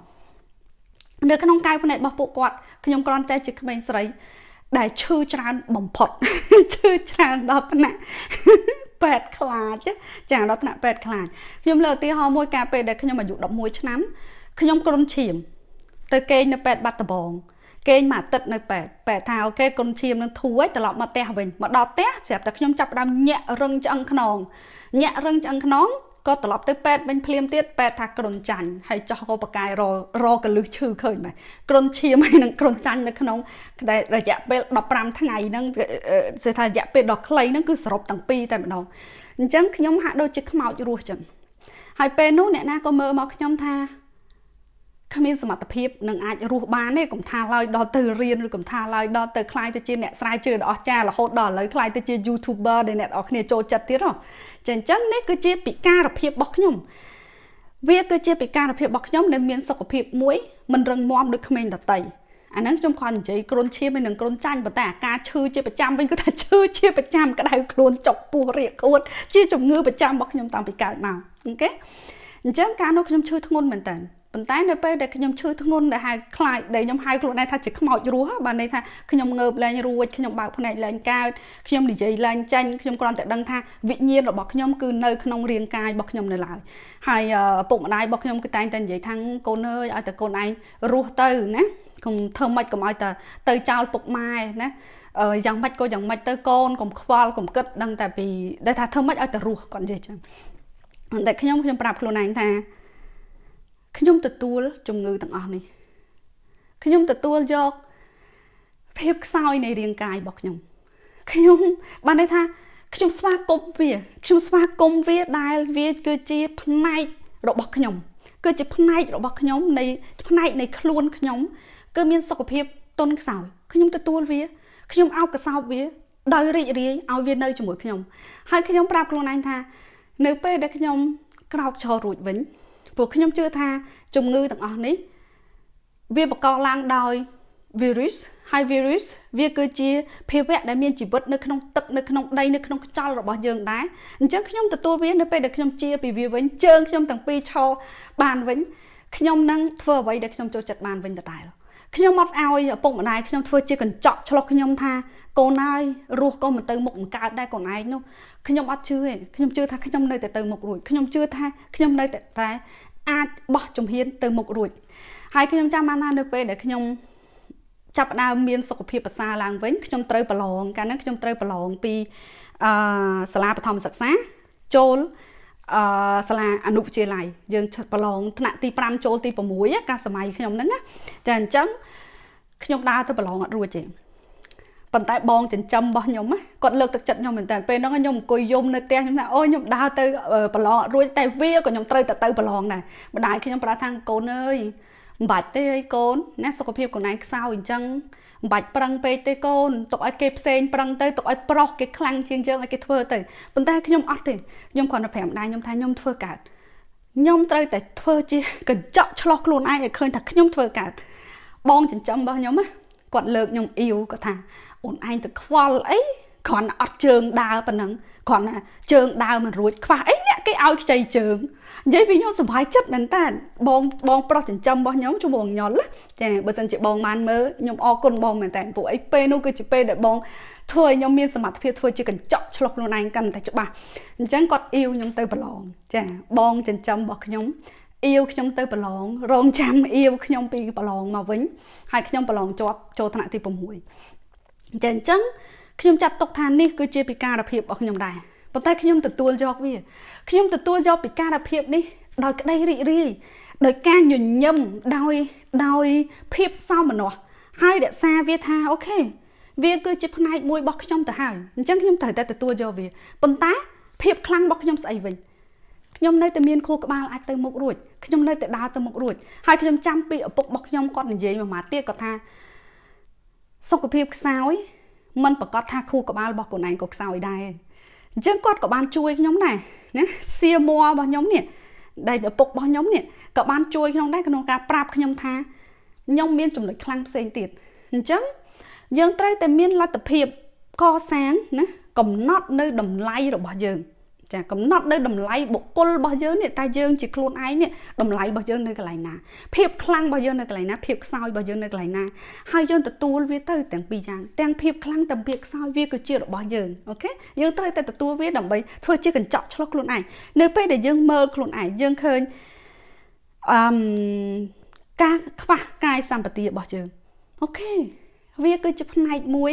នៅក្នុងកាយភ្នែករបស់ពួកគាត់ខ្ញុំគ្រាន់តែជាក្មេងស្រី ដែលឈឺច្រើនបំផុតឈឺច្រើនដល់ថ្នាក់ពេទ្យខ្លាចចាដល់ថ្នាក់ពេទ្យខ្លាចខ្ញុំលើកឧទាហរណ៍មួយកាលពេលដែលខ្ញុំអាយុ11ឆ្នាំខ្ញុំគ្រុនឈាមទៅគេងនៅពេទ្យបាត់ដំបងគេងមួយអាទិត្យនៅពេទ្យពេទ្យថាអូខេគុណឈាមនឹងធូរហើយត្រឡប់មកផ្ទះវិញមកដល់ផ្ទះស្រាប់តែខ្ញុំចាប់ផ្ដើមញាក់រឹងឆ្អឹងខ្នងញាក់រឹងឆ្អឹងខ្នង ក៏ត្រឡប់ទៅពេទ្យវិញភ្លាមទៀតពេទ្យថាគ្រុនចាញ់ហើយចោះក៏បកាយររកលឹះឈឺឃើញមែនគ្រុនឈាមហើយនឹងគ្រុនចាញ់នៅក្នុងតែរយៈពេល15ថ្ងៃហ្នឹងគេថារយៈពេលដ៏ខ្លីហ្នឹងគឺសរុបទាំងពីរតែម្ដងអញ្ចឹងខ្ញុំហាក់ដូចជាខ្មោចរស់ចឹងហើយពេលនោះអ្នកណាក៏មើលមកខ្ញុំថាគ្មានសមត្ថភាពនឹងអាចរស់បានទេកុំថាឡើយដល់ទៅរៀនឬកុំថាឡើយដល់ទៅខ្លាយទៅជាអ្នកស្រាវជ្រាវដ៏អស្ចារ្យរហូតដល់ឥឡូវខ្លាយទៅជា YouTuber ដែលអ្នកនរគ្នាចូលចិត្តទៀតហ៎ ចឹងអញ្ចឹងនេះគឺជាពិការភាពរបស់ខ្ញុំ វាគឺជាពិការភាពរបស់ខ្ញុំដែលមានសុខភាពមួយមិនរឹងមាំដូចក្មេងដតីអាហ្នឹងខ្ញុំគាត់និយាយគ្រុនឈាមហើយនឹងគ្រុនចាញ់ប៉ុន្តែអាការឈឺជាប្រចាំវិញគឺថាឈឺជាប្រចាំក្តៅខ្លួនចុកពោះរាកខួតជាជំងឺប្រចាំរបស់ខ្ញុំតាំងពីកើតមកអូខេអញ្ចឹងការនោះខ្ញុំឈឺធ្ងន់មែនតើ ប៉ុន្តែនៅពេលដែលខ្ញុំឈឺធ្ងន់ដែលហៅខ្លាចដែលខ្ញុំហៅខ្លួនឯងថាជាខ្មោចរស់បានន័យថាខ្ញុំងើបលែងរួចខ្ញុំបើកភ្នែកលែងកើតខ្ញុំនិយាយលែងចាញ់ខ្ញុំគ្រាន់តែដឹងថាវិញ្ញាណរបស់ខ្ញុំគឺនៅក្នុងរាងកាយរបស់ខ្ញុំនៅឡើយហើយពុកម្ដាយរបស់ខ្ញុំគឺតែងតែនិយាយថាកូនអើយឲ្យតែកូនឯងរស់ទៅណាកុំធ្វើម៉េចកុំឲ្យតែទៅចោលពុកម៉ែណាអឺយ៉ាងម៉េចក៏យ៉ាងម៉េចទៅកូនកុំខ្វល់កុំគិតដឹងតែពីដែលថាធ្វើម៉េចឲ្យតែរស់គាត់និយាយចឹងតែខ្ញុំខ្ញុំប្រាប់ខ្លួនឯងថា ខ្ញុំទទួលជំងឺទាំងអស់នេះខ្ញុំទទួលយកភាពខ្សោយនៃរាងកាយរបស់ខ្ញុំខ្ញុំបានន័យថាខ្ញុំស្វាគមន៍វាខ្ញុំស្វាគមន៍វាដែលវាគឺជាផ្នែករបស់ខ្ញុំគឺជាផ្នែករបស់ខ្ញុំនៃផ្នែកនៃខ្លួនខ្ញុំ គឺមានសុខភាពទន់ខ្សោយខ្ញុំទទួលវាខ្ញុំអោបកសោបវាដោយរីករាយឲ្យវានៅជាមួយខ្ញុំហើយខ្ញុំប្រាប់ខ្លួនឯងថា នៅពេលដែលខ្ញុំក្រោកឈររួចវិញ ព្រោះខ្ញុំជឿថាជំងឺទាំងអស់នេះវាបង្កឡើងដោយ virus ហើយ virus វាគឺជាភាវៈដែលមានជីវិតនៅក្នុងទឹកនៅក្នុងដីនៅក្នុងខ្យល់របស់យើងដែរអញ្ចឹងខ្ញុំទទួលវានៅពេលដែលខ្ញុំជាពីវាវិញជើងខ្ញុំទាំងពីរឈរបានវិញខ្ញុំនឹងធ្វើអ្វីដែលខ្ញុំចូលចិត្តបានវិញដដែលខ្ញុំអត់ឲ្យឪពុកម្ដាយខ្ញុំធ្វើជាកញ្ចក់ឆ្លុះខ្ញុំថា កូនហើយរស់ក៏មិនទៅមុខមិនកើតដែរកូនឯងនោះខ្ញុំអត់ជឿទេខ្ញុំជឿថាខ្ញុំនៅតែទៅមុខរួចខ្ញុំជឿថាខ្ញុំនៅតែតែអាចបោះជំហានទៅមុខរួចហើយខ្ញុំចាំបានថានៅពេលដែលខ្ញុំចាប់ផ្ដើមមានសុខភាពប្រសើរឡើងវិញខ្ញុំត្រូវប្រឡងកាលហ្នឹងខ្ញុំត្រូវប្រឡងពីអឺសាលាបឋមសិក្សាចូលអឺសាលាអនុវិទ្យាល័យយើងប្រឡងថ្នាក់ទី5ចូលទី6កាលសម័យខ្ញុំហ្នឹងណាតែអញ្ចឹងខ្ញុំដើរទៅប្រឡងអត់រួចទេ ប៉ុន្តែបងចិញ្ចឹមរបស់ខ្ញុំគាត់លើកទឹកចិត្តខ្ញុំមែនតើពេលហ្នឹងខ្ញុំអង្គុយយំនៅផ្ទះខ្ញុំថាអូខ្ញុំដើរទៅប្រឡងអត់រួចតែវាក៏ខ្ញុំត្រូវតែទៅប្រឡងដែរម្ដាយខ្ញុំប្រាប់ថាកូនអើយមិនបាច់ទេអីកូនណាសុខភាពកូនឯងខ្សោយអញ្ចឹងមិនបាច់ប្រឹងពេកទេកូនទុកឲ្យគេផ្សេងប្រឹងទៅទុកឲ្យប្រុសគេខ្លាំងជាងយើងឲ្យគេធ្វើទៅប៉ុន្តែខ្ញុំអត់ទេខ្ញុំគ្រាន់តែប្រាប់ម្ដាយខ្ញុំថាខ្ញុំធ្វើកើតខ្ញុំត្រូវតែធ្វើជាកញ្ចក់ឆ្លោះខ្លួនឯងឲ្យឃើញថាខ្ញុំធ្វើកើតបងចិញ្ចឹមរបស់ខ្ញុំគាត់លើកខ្ញុំអ៊ីវគាត់ថា អូនឯងទៅខ្វល់អីគ្រាន់តែអត់ជើងដើរប៉ុណ្ណឹងគ្រាន់តែជើងដើរមិនរួចខ្វះអីអ្នកគេឲ្យខ្ចីជើងនិយាយពីខ្ញុំសុបាយចិត្តមែនតើបងបងប្រុសចិញ្ចឹមរបស់ខ្ញុំជួបងញុលចាបើសិនជាបងបានមើលខ្ញុំអរគុណបងមែនតើពួកអីពេលនោះគឺជាពេលដែលបងធ្វើឲ្យខ្ញុំមានសមត្ថភាពធ្វើជាកញ្ចក់ឆ្លុះខ្លួនឯងកាន់តែច្បាស់អញ្ចឹងគាត់អ៊ីវខ្ញុំទៅប្រឡងចាបងចិញ្ចឹមរបស់ខ្ញុំអ៊ីវខ្ញុំទៅប្រឡងរងចាំអ៊ីវខ្ញុំពីប្រឡងមកវិញហើយខ្ញុំប្រឡងជាប់ចូលថ្នាក់ទី6 ចាអញ្ចឹងខ្ញុំចាត់ទុកថានេះគឺជាពិការភាពរបស់ខ្ញុំដែរប៉ុន្តែខ្ញុំទទួលយកវាខ្ញុំទទួលយកពិការភាពនេះដោយក្តីរីករាយដោយការញញឹមដោយដោយភាពសោមនស្សហើយរក្សាវាថាអូខេវាគឺជាផ្នែកមួយរបស់ខ្ញុំទៅហើយអញ្ចឹងខ្ញុំត្រូវតែទទួលយកវាប៉ុន្តែភាពខ្លាំងរបស់ខ្ញុំស្អីវិញខ្ញុំនៅតែមានខួរក្បាលអាចទៅមុខរួចខ្ញុំនៅតែដើរទៅមុខរួចហើយខ្ញុំចាំពីឪពុករបស់ខ្ញុំគាត់និយាយមួយម៉ាត់ទៀតគាត់ថា សុខភាពខ្សោយมันប្រកាសថាខួរក្បាលរបស់ខ្លួនឯងក៏ខ្សោយដែរអញ្ចឹងគាត់ក៏បានជួយខ្ញុំដែរណាសៀម័ររបស់ខ្ញុំនេះដែលឪពុករបស់ខ្ញុំនេះក៏បានជួយខ្ញុំដែរក្នុងការប្រាប់ខ្ញុំថាខ្ញុំមានចំណុចខ្លាំងផ្សេងទៀតអញ្ចឹងយើងត្រូវតែមានលទ្ធភាពកសាងណាកំណត់នៅតម្លៃរបស់យើង ចាកំណត់នៅតម្លៃបុគ្គលរបស់យើងនេះតែយើងជាខ្លួនឯងនេះតម្លៃរបស់យើងនៅកន្លែងណាភាពខ្លាំងរបស់យើងនៅកន្លែងណាភាពខ្សោយរបស់យើងនៅកន្លែងណាហើយយើងទទួលវាទៅទាំងពីរយ៉ាងទាំងភាពខ្លាំងទាំងភាពខ្សោយវាគឺជារបស់យើងអូខេយើងត្រូវតែទទួលវាដើម្បីធ្វើជាកញ្ចក់ឆ្លុះខ្លួនឯងនៅពេលដែលយើងមើលខ្លួនឯងយើងឃើញអឺការខ្វះកាយសម្បទារបស់យើងអូខេវាគឺជាផ្នែកមួយ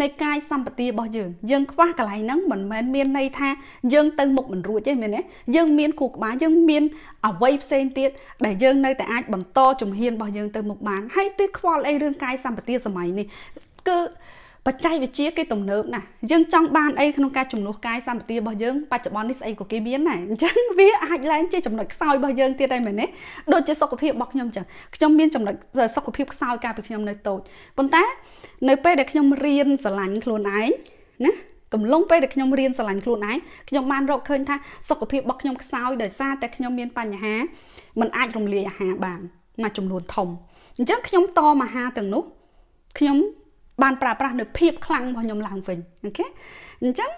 នៃកាយសម្បទារបស់យើងយើងខ្វះកន្លែងហ្នឹងមិនមែនមានន័យថាយើងទៅមុខមិនរួចទេមែនទេយើងមានគូក្បាលយើងមានអវ័យផ្សេងទៀតដែលយើងនៅតែអាចបន្តជំហានរបស់យើងទៅមុខបានហើយទិះខ្វល់អីរឿងកាយសម្បទាសម័យនេះគឺ បច្ចេកវិទ្យាគេទំនើបណាស់យើងចង់បានអីក្នុងការជំនួសកាយសម្បទារបស់យើងបច្ចុប្បន្ននេះស្អីក៏គេមានដែរអញ្ចឹងវាអាចឡើងជាចំណុចខ្សោយរបស់យើងទៀតហើយមែនទេដូចជាសុខភាពរបស់ខ្ញុំអញ្ចឹងខ្ញុំមានចំណុចសុខភាពខ្សោយកាលពីខ្ញុំនៅតូចប៉ុន្តែនៅពេលដែលខ្ញុំរៀនស្រឡាញ់ខ្លួនឯងណាកំឡុងពេលដែលខ្ញុំរៀនស្រឡាញ់ខ្លួនឯងខ្ញុំបានរកឃើញថាសុខភាពរបស់ខ្ញុំខ្សោយដោយសារតែខ្ញុំមានបញ្ហាมันអាចរំលាយអាហារបានមួយចំនួនធំអញ្ចឹងខ្ញុំតមអាហារទាំងនោះខ្ញុំ បានប្រើប្រាស់នៅភាពខ្លាំងរបស់ខ្ញុំឡើងវិញអូខេអញ្ចឹង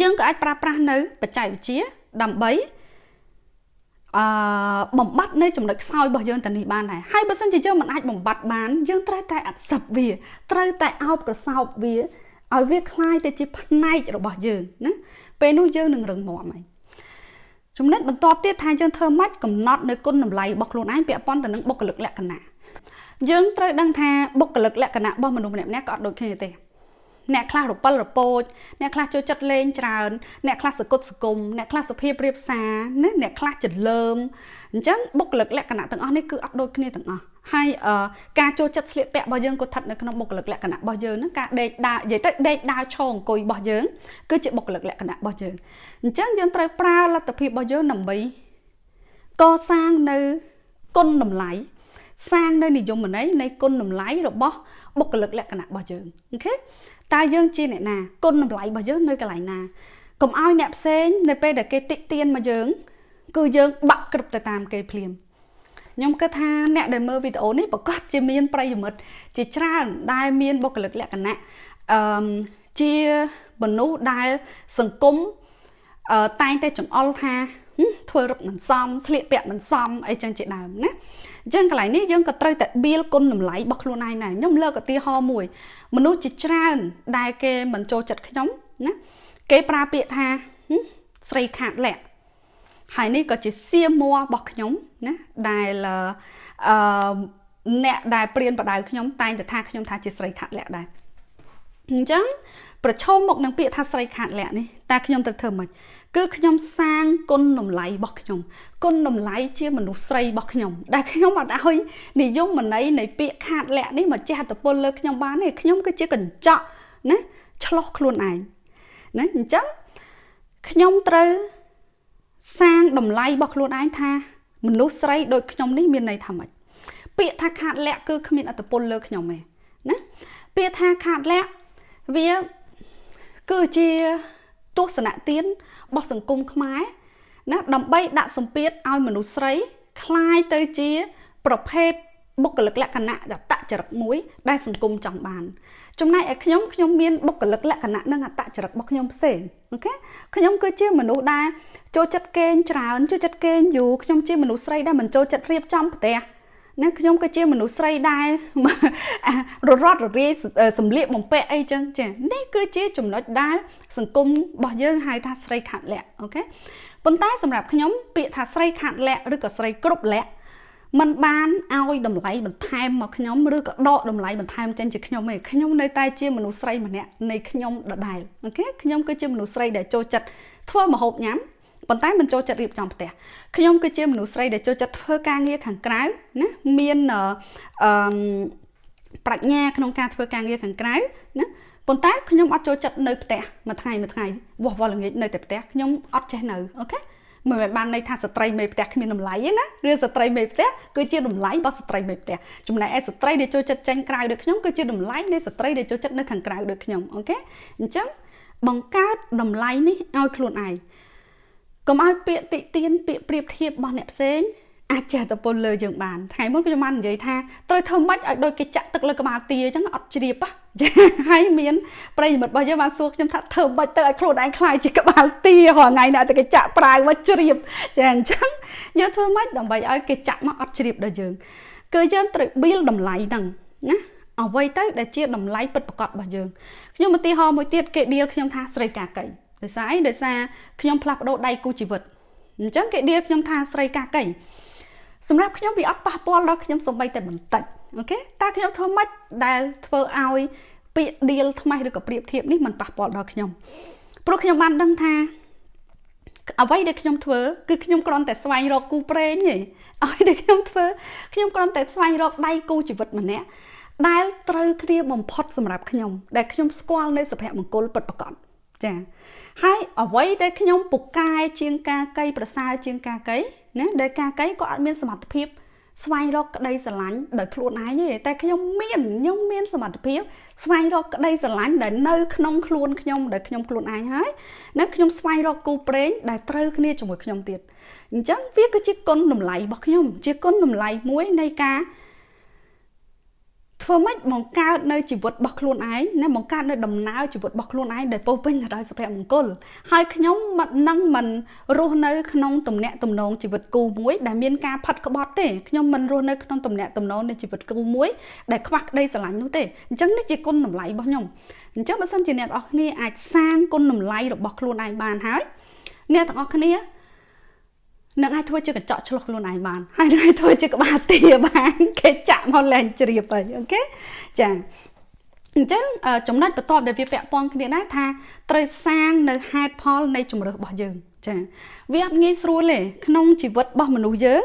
យើងក៏អាចប្រើប្រាស់នៅបច្ចេកវិទ្យាដើម្បីអឺបំបត្តិនៅចំណុចខ្សោយរបស់យើងទៅនេះបានដែរហើយបើសិនជាយើងមិនអាចបំបត្តិបានយើងត្រូវតែអត់សឹបវាត្រូវតែអោបកសោបវាឲ្យវាคล้ายទៅជាផ្នែករបស់យើងណាពេលនោះយើងនឹងរឹងមាំហើយចំណុចបន្ទាប់ទៀតថាយើងធ្វើម៉េចកំណត់នៅគុណតម្លៃរបស់ខ្លួនឯងពាក់ព័ន្ធទៅនឹងបុគ្គលិកលក្ខណៈ យើងត្រូវដឹងថាបុគ្គលិកលក្ខណៈរបស់មនុស្សម្នាក់ៗក៏អត់ដូចគ្នាទេអ្នកខ្លះរពិលរពោចអ្នកខ្លះចូលចិត្តលេងច្រើនអ្នកខ្លះសគុតសគុំអ្នកខ្លះសុភាពរៀបសារណាអ្នកខ្លះចលើមអញ្ចឹងបុគ្គលិកលក្ខណៈទាំងអស់នេះគឺអត់ដូចគ្នាទាំងអស់ហើយការចូលចិត្តស្លៀកពាក់របស់យើងក៏ស្ថិតនៅក្នុងបុគ្គលិកលក្ខណៈរបស់យើងហ្នឹងការដេកដើរនិយាយទៅដេកដើរឈរអង្គុយរបស់យើងគឺជាបុគ្គលិកលក្ខណៈរបស់យើងអញ្ចឹងយើងត្រូវប្រើលទ្ធភាពរបស់យើងដើម្បីកសាងនៅគុណតម្លៃ សាងនៅនិយមន័យនៃគុណតម្លៃរបស់បុគ្គលិកលក្ខណៈរបស់យើងអូខេតើយើងជាអ្នកណាគុណតម្លៃរបស់យើងនៅកន្លែងណាកុំឲ្យអ្នកផ្សេងនៅពេលដែលគេតិទៀនមកយើង គឺយើងបាក់គ្រប់ទៅតាមគេភ្លាមខ្ញុំគិតថាអ្នកដែលមើលវីដេអូនេះប្រកាសជាមានប្រិយមិត្តជាច្រើនដែលមានបុគ្គលិកលក្ខណៈអឺជាមនុស្សដែលសង្គមអឺតែងតែចង្អុលថាធ្វើរឹកមិនសមស្លៀកពាក់មិនសមអីចឹងជាដើមណា អញ្ចឹងកន្លែងនេះយើងក៏ត្រូវតែបៀលគុណតម្លៃរបស់ខ្លួនឯងដែរខ្ញុំលើកឧទាហរណ៍មួយ មនុស្សជាច្រើន ដែលគេមិនចូលចិត្តខ្ញុំណាគេប្រើពាក្យថាស្រីខាតលក្ខហើយនេះក៏ជាសៀមមួរបស់ខ្ញុំណាដែលអឺអ្នកដែលព្រៀនបដៅខ្ញុំតែងតែថាខ្ញុំថាជាស្រីខាត់លក្ខដែរអញ្ចឹងប្រឈមមកនឹងពាក្យថាស្រីខាត់លក្ខនេះតើខ្ញុំត្រូវធ្វើម៉េច គឺខ្ញុំសាងគុណតម្លៃរបស់ខ្ញុំគុណតម្លៃជាមនុស្សស្រីរបស់ខ្ញុំដែលខ្ញុំអត់ឲ្យនិយមន័យនៃពាក្យខាតលក្ខនេះមកចេះតពលលើខ្ញុំបានទេខ្ញុំគឺជាកញ្ចក់ណាឆ្លោះខ្លួនឯងណាអញ្ចឹងខ្ញុំត្រូវសាងតម្លៃរបស់ខ្លួនឯងថា មនុស្សស្រីដូចខ្ញុំនេះមានន័យថាម៉េចពាក្យថាខាតលក្ខគឺគ្មានអត្តពលលើខ្ញុំទេណាពាក្យថាខាតលក្ខវាគឺជា ទស្សនៈទានរបស់សង្គមខ្មែរណាដើម្បីដាក់សម្ពាធឲ្យមនុស្សស្រីคล้ายទៅជា ប្រភេទបុគ្គលិកលក្ខណៈអតចរិតមួយ ដែលសង្គមចង់បានចំណែកឯខ្ញុំខ្ញុំមានបុគ្គលិកលក្ខណៈនិងអតចរិតរបស់ខ្ញុំផ្សេងអូខេខ្ញុំគឺជាមនុស្សដែលចូលចិត្តកេងច្រើនចូលចិត្តកេងយូរខ្ញុំជាមនុស្សស្រីដែលមិនចូលចិត្តរៀបចំផ្ទះ ណាខ្ញុំក៏ជាមនុស្សស្រីដែរររត់ររាយសម្លៀកបំពាក់អីចឹងចានេះគឺជាចំណុចដែលសង្គមរបស់យើងហៅថាស្រីខាត់លក្ខអូខេប៉ុន្តែសម្រាប់ខ្ញុំពាក្យថាស្រីខាត់លក្ខឬក៏ស្រីគ្រប់លក្ខมันបានឲ្យតម្លៃបន្ថែមមកខ្ញុំឬក៏ដកតម្លៃបន្ថែមចេញជាខ្ញុំឯងខ្ញុំនៅតែជាមនុស្សស្រីម្នាក់នៃខ្ញុំដដែលអូខេខ្ញុំគឺជាមនុស្សស្រីដែលចូលចិត្តធ្វើម្ហូបញ៉ាំ ប៉ុន្តែមិនចូលចិត្តរៀបចំផ្ទះខ្ញុំគឺជាមនុស្សស្រីដែលចូលចិត្តធ្វើការងារខាងក្រៅណាមានអឺប្រាជ្ញាក្នុងការធ្វើការងារខាងក្រៅណាប៉ុន្តែខ្ញុំអត់ចូលចិត្តនៅផ្ទះមួយថ្ងៃមួយថ្ងៃវោះវល់ល្ងាចនៅតែផ្ទះខ្ញុំអត់ចេះនៅអូខេមិនមែនបានន័យថាស្ត្រីមេផ្ទះគ្មានតម្លៃទេណាឬស្ត្រីមេផ្ទះគឺជាតម្លៃរបស់ស្ត្រីមេផ្ទះចំណែកឯស្ត្រីដែលចូលចិត្តចេញក្រៅដូចខ្ញុំគឺជាតម្លៃនៃស្ត្រីដែលចូលចិត្តនៅខាងក្រៅដូចខ្ញុំអូខេអញ្ចឹងបង្កើតតម្លៃនេះឲ្យខ្លួនឯង កុំឲ្យពាក្យតិទៀនពាក្យប្រៀបធៀបរបស់អ្នកផ្សេងអាចចេះតពលលើយើងបានថ្ងៃមុនខ្ញុំបាននិយាយថាត្រូវធ្វើម៉េចឲ្យដូចគេចាក់ទឹកលើក្បាលទាអញ្ចឹងអត់ជ្រាបចាហើយមានប្រិយមិត្តរបស់យើងបានសួរខ្ញុំថាធ្វើម៉េចទៅឲ្យខ្លួនឯងខ្លាយជាក្បាលទារាល់ថ្ងៃណាតែគេចាក់ប្រាវមកជ្រាបចាអញ្ចឹងយើងធ្វើម៉េចដើម្បីឲ្យគេចាក់មកអត់ជ្រាបដល់យើងគឺយើងត្រូវបៀលតម្លៃហ្នឹងណាអ្វីទៅដែលជាតម្លៃពិតប្រាកដរបស់យើងខ្ញុំឧទាហរណ៍មួយទៀតគេដៀលខ្ញុំថាស្រីកាកៃ ដោយសារអីដោយសារខ្ញុំផ្លាស់ប្ដូរដៃគូជីវិតអញ្ចឹងគេដៀលខ្ញុំថាស្រីកាកៃសម្រាប់ខ្ញុំវាអត់ប៉ះពាល់ដល់ខ្ញុំសំបីតែបន្តិចអូខេតើខ្ញុំធ្វើម៉េចដែលធ្វើឲ្យពាក្យដៀលថ្មីឬក៏ប្រៀបធៀបនេះมันប៉ះពាល់ដល់ខ្ញុំព្រោះខ្ញុំបានដឹងថាអ្វីដែលខ្ញុំធ្វើគឺខ្ញុំគ្រាន់តែស្វែងរកគូប្រេងទេអ្វីដែលខ្ញុំធ្វើខ្ញុំគ្រាន់តែស្វែងរកដៃគូជីវិតម្នាក់ដែលត្រូវគ្នាបំផុតសម្រាប់ខ្ញុំដែលខ្ញុំស្គាល់នៅសុភមង្គលពិតប្រាកដ ចាហើយអ្វីដែលខ្ញុំពូកែជាងការកៃប្រសើរជាងការកៃណាដែលការកៃក៏អត់មានសមត្ថភាពស្វែងរកក្តីស្រឡាញ់ដោយខ្លួនឯងទេតែខ្ញុំមានខ្ញុំមានសមត្ថភាពស្វែងរកក្តីស្រឡាញ់ដែលនៅក្នុងខ្លួនខ្ញុំដែលខ្ញុំខ្លួនឯងហើយណាខ្ញុំស្វែងរកគូព្រេងដែលត្រូវគ្នាជាមួយខ្ញុំទៀតអញ្ចឹងវាគឺជាគុណតម្លៃរបស់ខ្ញុំ ជាគុណតម្លៃមួយនៃការ ធ្វើម៉េចបង្កើតនៅជីវិតរបស់ខ្លួនឯងណាបង្កើតនៅដំណើរជីវិតរបស់ខ្លួនឯងដែលពោពេញទៅដោយសុភមង្គលហើយខ្ញុំមិននឹងមិនរស់នៅក្នុងទំនាក់ទំនងជីវិតគូមួយដែលមានការផាត់ក្បត់ទេខ្ញុំមិនរស់នៅក្នុងទំនាក់ទំនងនៃជីវិតគូមួយដែលខ្វះក្តីស្រឡាញ់នោះទេអញ្ចឹងនេះជាគុណតម្លៃរបស់ខ្ញុំអញ្ចឹងបើសិនជាអ្នកទាំងអស់គ្នាអាចសាងគុណតម្លៃរបស់ខ្លួនឯងបានហើយអ្នកទាំងអស់គ្នា នឹងអាចធ្វើជាកញ្ចក់ឆ្លុះខ្លួនឯងបានហើយនឹងអាចធ្វើជាក្បាលទាបានគេចាក់មកលែងជ្រាបហើយអូខេចាអញ្ចឹងចំណុចបន្ទាប់ដែលវាពាក់ព័ន្ធគ្នាដែរថាត្រូវសាងនៅហេតុផលនៃជំរើសរបស់យើង ចាវាអត់ងាយស្រួលទេក្នុងជីវិតរបស់មនុស្សយើង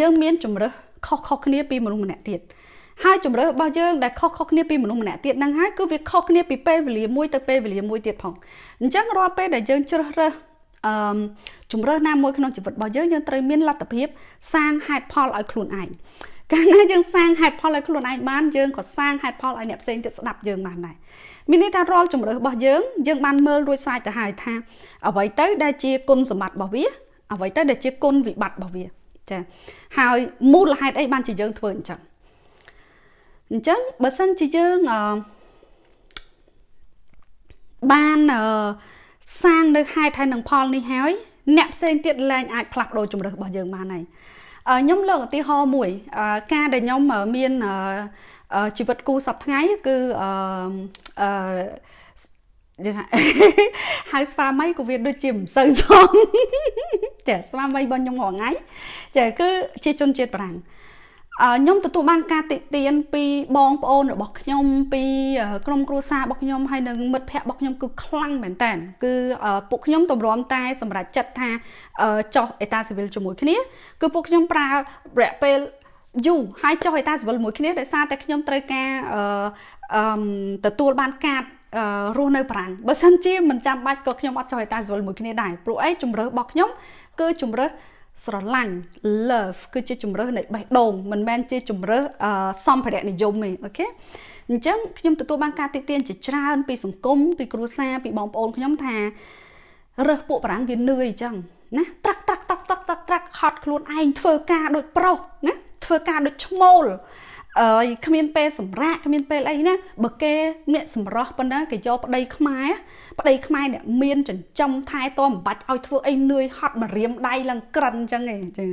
យើងមានជំរើសខុសខុសគ្នាពីមនុស្សម្នាក់ទៀតហើយជំរើសរបស់យើងដែលខុសខុសគ្នាពីមនុស្សម្នាក់ទៀតហ្នឹងហើយគឺវាខុសគ្នាពីពេលវេលាមួយទៅពេលវេលាមួយទៀតផងអញ្ចឹងរាល់ពេលដែលយើងជ្រើសរើស អឺជំរើសណាមួយក្នុងជីវិតរបស់យើងយើងត្រូវមានលទ្ធភាពសាងហេតុផលឲ្យខ្លួនឯងកាលណាយើងសាងហេតុផលឲ្យខ្លួនឯងបានយើងក៏សាងហេតុផលឲ្យអ្នកផ្សេងទៀតស្ដាប់យើងបានដែរមានន័យថារាល់ជំរើសរបស់យើងយើងបានមើលរួចស្រេចទៅហើយថាអ្វីទៅដែលជាគុណសម្បត្តិរបស់វាអ្វីទៅដែលជាគុណវិបត្តិរបស់វាចាហើយមូលហេតុអីបានជាយើងធ្វើអញ្ចឹងអញ្ចឹងបើសិនជាយើងអឺបានអឺ សាងនៅហេតុហើយនឹងផលនេះហើយអ្នកផ្សេងទៀតឡើងអាចផ្លាស់ប្ដូរជំរើសរបស់យើងបានហើយខ្ញុំលើកឧទាហរណ៍មួយការដែលខ្ញុំមានជីវិតគូសប្ថ្ងៃគឺអឺអឺយើងហៅស្វាមីក៏វាដូចជាមិនសូវសមចាស្វាមីរបស់ខ្ញុំរាល់ថ្ងៃចាគឺជាជនជាតិបារាំង ខ្ញុំទទួលបានការតិទៀនពីបងប្អូនរបស់ខ្ញុំពីក្រុមគ្រួសាររបស់ខ្ញុំហើយនិងមិត្តភ័ក្តិរបស់ខ្ញុំគឺខ្លាំងមែនតើគឺពួកខ្ញុំទម្រាំតែសម្រាប់ចិត្តថាចោះអេតាស៊ីវិលជាមួយគ្នាគឺពួកខ្ញុំប្រើរយៈពេលយូរហើយចុះអេតាស៊ីវិលមួយគ្នាដោយសារតែខ្ញុំត្រូវការអឺទទួលបានកាតរស់នៅប្រាំងបើសិនជាមិនចាំបាច់ក៏ខ្ញុំអត់ចុះអេតាស៊ីវិលមួយគ្នាដែរព្រោះអីជំរើសរបស់ខ្ញុំគឺជំរើស ស្រឡាញ់ love គឺជាជំរើសនៃបេះដូងមិនមែនជាជំរើសសម្ភារៈនិយមទេអូខេអញ្ចឹងខ្ញុំទទួលបានការតិទៀនជាច្រើន ពីសង្គមពីគ្រួសារពីបងប្អូនខ្ញុំថារើសពួកបារាំងវានឿយអញ្ចឹងណាត្រាក់ត្រាក់តាក់តាក់តាក់ត្រាក់ហត់ខ្លួនឯងធ្វើការដូចប្រុសណាធ្វើការដូចឈ្មោល អើយគ្មានពេលសម្រាកគ្មានពេលអីណាបើគេអ្នកសម្រស់ប៉ុណ្ណាគេយកប្តីខ្មែរប្តីខ្មែរអ្នកមានចិញ្ចឹមថែទាំមិនបាច់ឲ្យធ្វើអីនឿយហត់មករៀមដៃឡើងក្រិនអញ្ចឹងឯងចា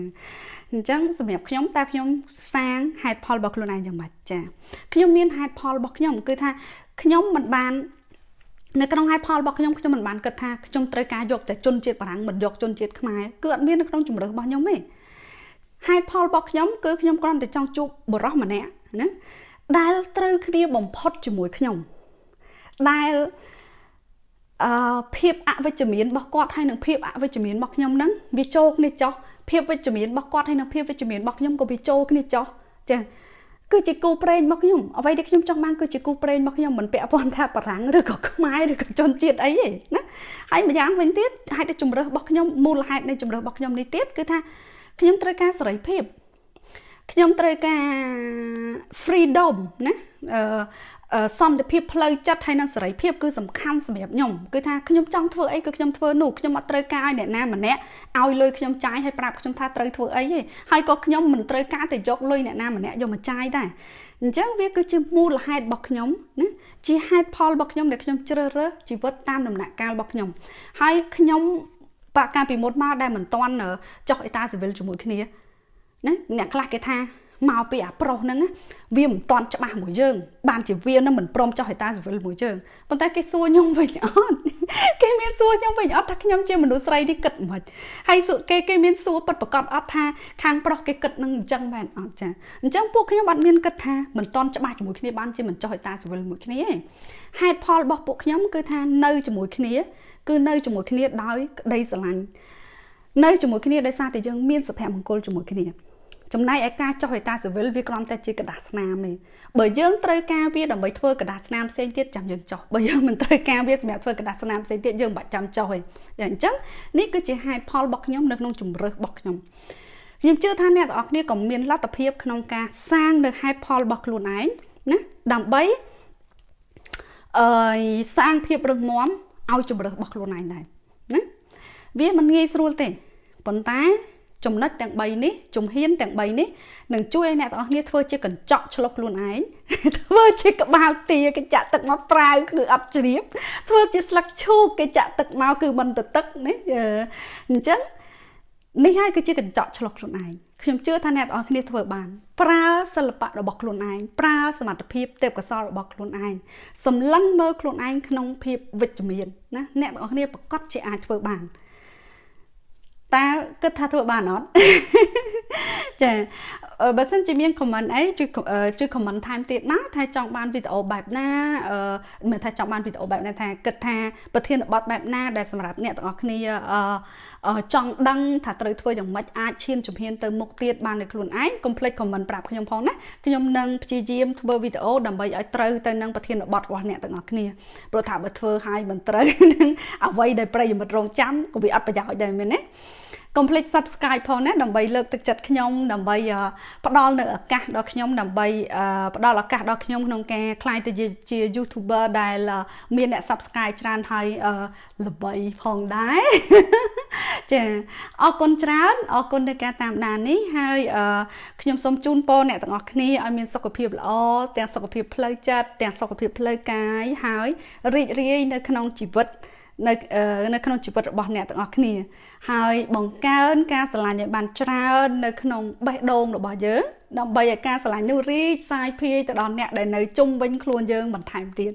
អញ្ចឹងសម្រាប់ខ្ញុំតើខ្ញុំសាងហេតុផលរបស់ខ្លួនឯងយ៉ាងម៉េចចាខ្ញុំមានហេតុផលរបស់ខ្ញុំគឺថាខ្ញុំមិនបាននៅក្នុងហេតុផលរបស់ខ្ញុំខ្ញុំមិនបានគិតថាខ្ញុំត្រូវការយកតែជនជាតិបារាំងមិនយកជនជាតិខ្មែរគឺអត់មាននៅក្នុងជំរើសរបស់ខ្ញុំទេ ហេតុផលរបស់ខ្ញុំគឺខ្ញុំគ្រាន់តែចង់ជួបបរិសម្នាក់ណាដែលត្រូវគ្នាបំផុតជាមួយខ្ញុំដែលអឺភាពអវិជ្ជមានរបស់គាត់ហើយនឹងភាពអវិជ្ជមានរបស់ខ្ញុំហ្នឹងវាចូលគ្នាចោះភាពវិជ្ជមានរបស់គាត់ហើយនឹងភាពវិជ្ជមានរបស់ខ្ញុំក៏វាចូលគ្នាចោះចាគឺជាគូប្រេងរបស់ខ្ញុំអ្វីដែលខ្ញុំចង់បានគឺជាគូប្រេងរបស់ខ្ញុំមិនពាក់ព័ន្ធថាបារាំងឬក៏ខ្មែរឬក៏ជនជាតិអីទេណាហើយម្យ៉ាងវិញទៀតហេតុដែលជំរើសរបស់ខ្ញុំមូលហេតុនៃជំរើសរបស់ខ្ញុំនេះទៀតគឺថា ខ្ញុំត្រូវការសេរីភាពខ្ញុំត្រូវការ freedom ណាអឺសន្តិភាពផ្លូវចិត្តហើយនិងសេរីភាពគឺសំខាន់សម្រាប់ខ្ញុំគឺថាខ្ញុំចង់ធ្វើអីគឺខ្ញុំធ្វើនោះខ្ញុំអត់ត្រូវការឲ្យអ្នកណាម្នាក់ឲ្យលុយខ្ញុំចាយហើយប្រាប់ខ្ញុំថាត្រូវធ្វើអីទេហើយក៏ខ្ញុំមិនត្រូវការតែយកលុយអ្នកណាម្នាក់យកមកចាយដែរអញ្ចឹងវាគឺជាមូលហេតុរបស់ខ្ញុំណាជាហេតុផលរបស់ខ្ញុំដែលខ្ញុំជ្រើសរើសជីវិតតាមដំណាក់កាលរបស់ខ្ញុំហើយខ្ញុំ បាក់កាលពីមុនមកដែលមិនតន់ចុះអេតាស៊ីវិលជាមួយគ្នាណាអ្នកខ្លះគេថាមកពីអាប្រុសហ្នឹងវាមិនតន់ច្បាស់មួយយើង បានជាវានឹងមិនព្រមចោះហេតាស៊ីវិលមួយយើងប៉ុន្តែគេសួរខ្ញុំវិញអត់គេមានសួរខ្ញុំវិញអត់ថាខ្ញុំជាមនុស្សស្រីនេះគិតមិនហើយគេគេមានសួរពិតប្រកបអត់ថាខាងប្រុសគេគិតនឹងអញ្ចឹងមែនអត់ចាអញ្ចឹងពួកខ្ញុំអត់មានគិតថាមិនតន់ច្បាស់ជាមួយគ្នាបានជាមិនចោះហេតាស៊ីវិលមួយគ្នាទេហេតុផលរបស់ពួកខ្ញុំគឺថានៅជាមួយគ្នា គឺនៅជាមួយគ្នាដោយក្តីស្រឡាញ់នៅជាមួយគ្នាដោយសារតែយើងមានសុភមង្គលជាមួយគ្នាចំណែកឯការចុះអេតាស៊ីវិលវាគ្រាន់តែជាกระดาษស្នាមទេបើយើងត្រូវការវាដើម្បីធ្វើกระดาษស្នាមផ្សេងទៀតចាំយើងចុះបើយើងមិនត្រូវការវាសម្រាប់ធ្វើกระดาษស្នាមផ្សេងទៀតយើងមិនបាច់ចាំចុះទេអញ្ចឹងនេះគឺជាហេតុផលរបស់ខ្ញុំនៅក្នុងជំរើសរបស់ខ្ញុំខ្ញុំជឿថាអ្នកទាំងអស់គ្នាក៏មានលទ្ធភាពក្នុងការសាងនៅហេតុផលរបស់ខ្លួនឯងណាដើម្បីអឺសាងភាពរឹងមាំ ឲ្យជំរើសរបស់ខ្លួនឯងដែរណាវាមិនងាយស្រួលទេប៉ុន្តែចំណុចទាំង3នេះជំហានទាំង3នេះនឹងជួយឲ្យអ្នកទាំងអស់គ្នាធ្វើជាកញ្ចក់ឆ្លុះខ្លួនឯងធ្វើជាក្បាលទាគេចាក់ទឹកមកប្រាវគឺអត់ជ្រាបធ្វើជាស្លឹកឈូកគេចាក់ទឹកមកគឺមិនទៅទឹកនេះអញ្ចឹងនេះហើយគឺជាកញ្ចក់ឆ្លុះខ្លួនឯង ខ្ញុំជឿថាអ្នកទាំងអស់គ្នាធ្វើបាន ប្រើសិល្បៈរបស់ខ្លួនឯងប្រើសមត្ថភាពទេពកោសលរបស់ខ្លួនឯងសម្លឹងមើលខ្លួនឯងក្នុងភាពវិជ្ជមានណាអ្នកទាំងអស់គ្នាប្រកាសជាអាចធ្វើបានតើគិតថាធ្វើបានអត់ចា បើសិនជាមាន comment អីជួយជួយ comment ថែមទៀតមកថាចង់បានវីដេអូបែបណាអឺមិនថាចង់បានវីដេអូបែបណាថាគិតថាប្រធានបទបែបណាដែលសម្រាប់អ្នកទាំងអស់គ្នាអឺចង់ដឹងថាត្រូវធ្វើយ៉ាងម៉េចអាចឈានជំហានទៅមុខទៀតបានដោយខ្លួនឯងកុំភ្លេច comment ប្រាប់ខ្ញុំផងណាខ្ញុំនឹងព្យាយាមធ្វើវីដេអូដើម្បីឲ្យត្រូវទៅនឹងប្រធានបទរបស់អ្នកទាំងអស់គ្នាព្រោះថាបើធ្វើឲ្យមិនត្រូវនឹងអ្វីដែលប្រិយមិត្តរងចាំក៏វាអត់ប្រយោជន៍ដែរមែនទេ កុំភ្លេច Subscribe ផងណាដើម្បីលើកទឹកចិត្តខ្ញុំដើម្បីផ្ដល់នៅឱកាសដល់ខ្ញុំដើម្បីផ្ដល់ឱកាសដល់ខ្ញុំក្នុងការក្លាយទៅជា YouTuber ដែលមានអ្នក Subscribe ច្រើនហើយល្បីផងដែរចាអរគុណច្រើនអរគុណในការតាមដាននេះហើយខ្ញុំសូមជូនពរអ្នកទាំងអស់គ្នាឲ្យមានសុខភាពល្អទាំងសុខភាពផ្លូវចិត្តទាំងសុខភាពផ្លូវកាយហើយរីករាយនៅក្នុងជីវិត នៅនៅក្នុងជីវិតរបស់អ្នកទាំងអស់គ្នា ហើយបង្កើនការស្រឡាញ់ឲ្យបានច្រើននៅក្នុងបេះដូងរបស់យើងដើម្បីឲ្យការស្រឡាញ់នោះរីកសាយភាយទៅដល់អ្នកដែលនៅជុំវិញខ្លួនយើងបន្ថែមទៀត